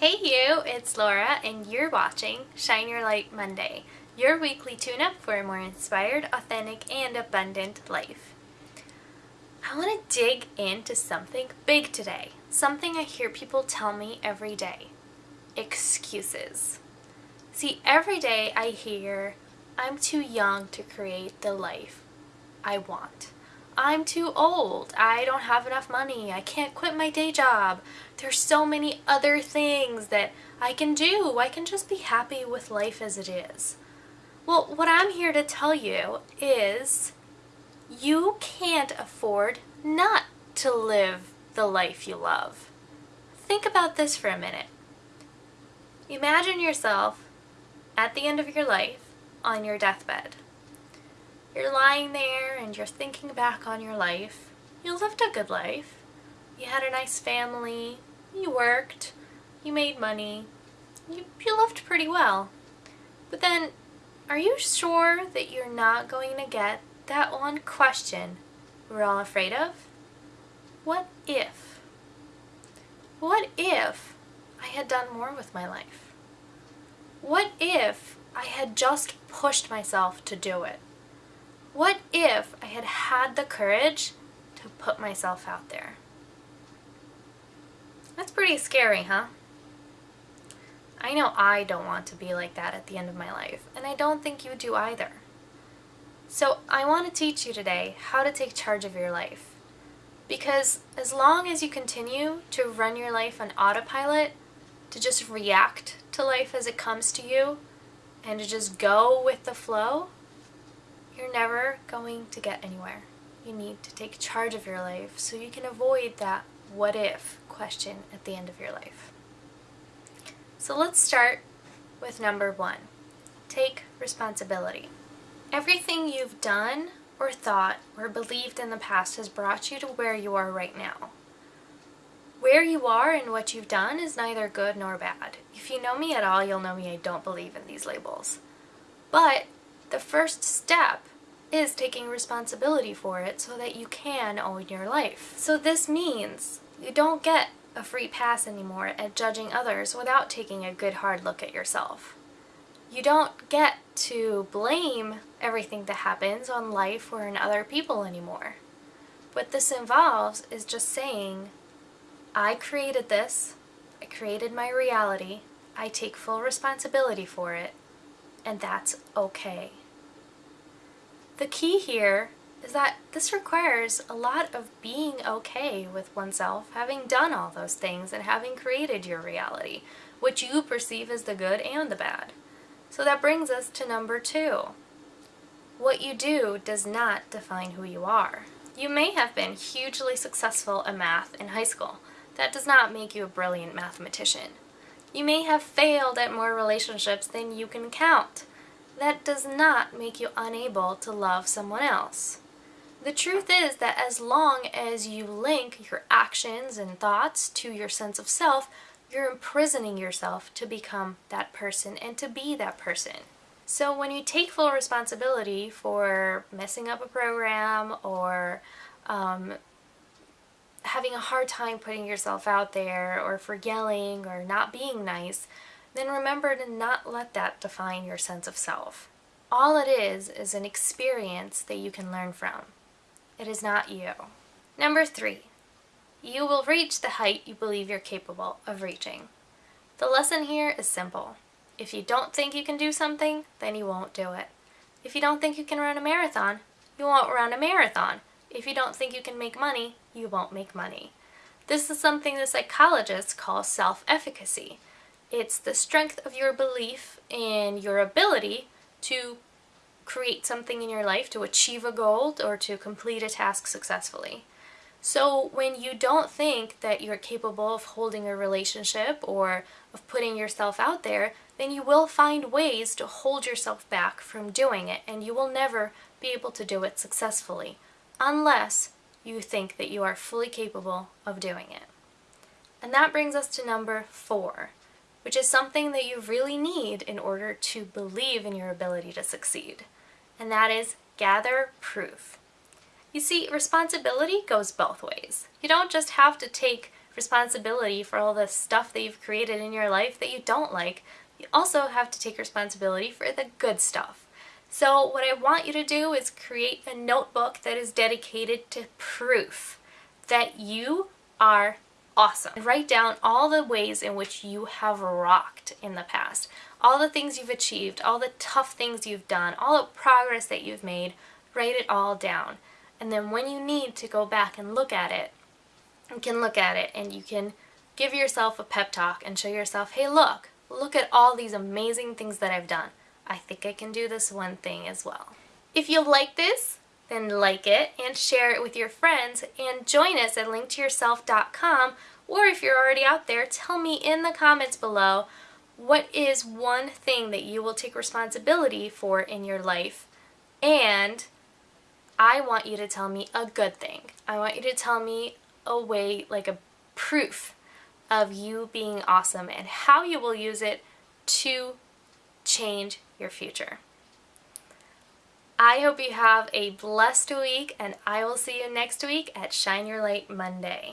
Hey you, it's Laura and you're watching Shine Your Light Monday, your weekly tune-up for a more inspired, authentic, and abundant life. I want to dig into something big today, something I hear people tell me every day. Excuses. See, every day I hear, I'm too young to create the life I want. I'm too old. I don't have enough money. I can't quit my day job. There's so many other things that I can do. I can just be happy with life as it is. Well, what I'm here to tell you is you can't afford not to live the life you love. Think about this for a minute. Imagine yourself at the end of your life on your deathbed. You're lying there and you're thinking back on your life. You lived a good life. You had a nice family. You worked. You made money. You, you lived pretty well. But then, are you sure that you're not going to get that one question we're all afraid of? What if? What if I had done more with my life? What if I had just pushed myself to do it? What if I had had the courage to put myself out there? That's pretty scary, huh? I know I don't want to be like that at the end of my life, and I don't think you do either. So I want to teach you today how to take charge of your life. Because as long as you continue to run your life on autopilot, to just react to life as it comes to you, and to just go with the flow, you're never going to get anywhere. You need to take charge of your life so you can avoid that what if question at the end of your life. So let's start with number one. Take responsibility. Everything you've done or thought or believed in the past has brought you to where you are right now. Where you are and what you've done is neither good nor bad. If you know me at all, you'll know me I don't believe in these labels. But the first step is taking responsibility for it so that you can own your life. So this means you don't get a free pass anymore at judging others without taking a good hard look at yourself. You don't get to blame everything that happens on life or in other people anymore. What this involves is just saying, I created this, I created my reality, I take full responsibility for it, and that's okay. The key here is that this requires a lot of being okay with oneself, having done all those things and having created your reality, which you perceive as the good and the bad. So that brings us to number two. What you do does not define who you are. You may have been hugely successful at math in high school. That does not make you a brilliant mathematician. You may have failed at more relationships than you can count that does not make you unable to love someone else. The truth is that as long as you link your actions and thoughts to your sense of self, you're imprisoning yourself to become that person and to be that person. So when you take full responsibility for messing up a program or um, having a hard time putting yourself out there or for yelling or not being nice, then remember to not let that define your sense of self. All it is is an experience that you can learn from. It is not you. Number three, you will reach the height you believe you're capable of reaching. The lesson here is simple. If you don't think you can do something, then you won't do it. If you don't think you can run a marathon, you won't run a marathon. If you don't think you can make money, you won't make money. This is something the psychologists call self-efficacy. It's the strength of your belief in your ability to create something in your life, to achieve a goal, or to complete a task successfully. So when you don't think that you're capable of holding a relationship or of putting yourself out there, then you will find ways to hold yourself back from doing it and you will never be able to do it successfully unless you think that you are fully capable of doing it. And that brings us to number four, which is something that you really need in order to believe in your ability to succeed. And that is gather proof. You see, responsibility goes both ways. You don't just have to take responsibility for all the stuff that you've created in your life that you don't like. You also have to take responsibility for the good stuff. So what I want you to do is create a notebook that is dedicated to proof that you are awesome. Write down all the ways in which you have rocked in the past, all the things you've achieved, all the tough things you've done, all the progress that you've made, write it all down. And then when you need to go back and look at it, you can look at it and you can give yourself a pep talk and show yourself, hey look, look at all these amazing things that I've done. I think I can do this one thing as well. If you like this, then like it and share it with your friends and join us at linktoyourself.com or if you're already out there, tell me in the comments below what is one thing that you will take responsibility for in your life and I want you to tell me a good thing. I want you to tell me a way, like a proof of you being awesome and how you will use it to change your future. I hope you have a blessed week and I will see you next week at Shine Your Light Monday.